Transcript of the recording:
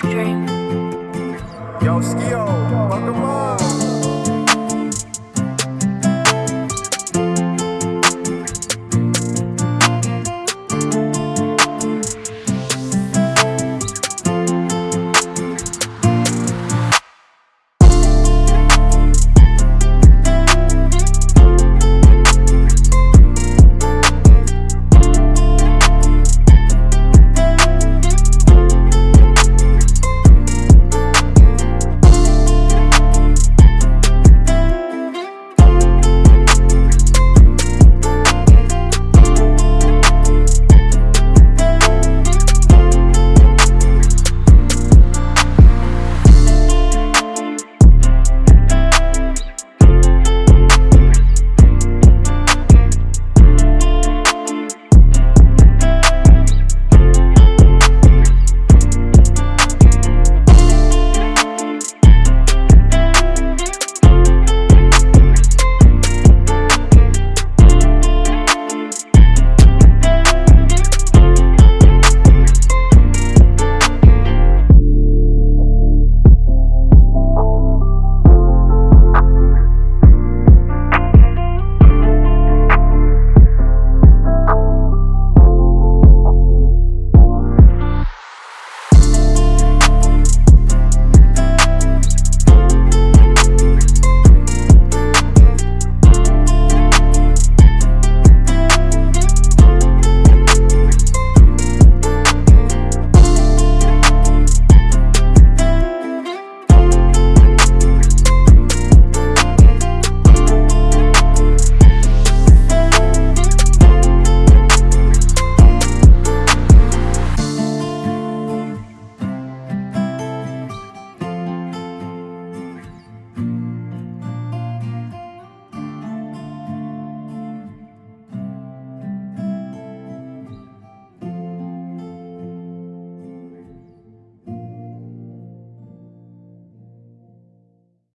dream.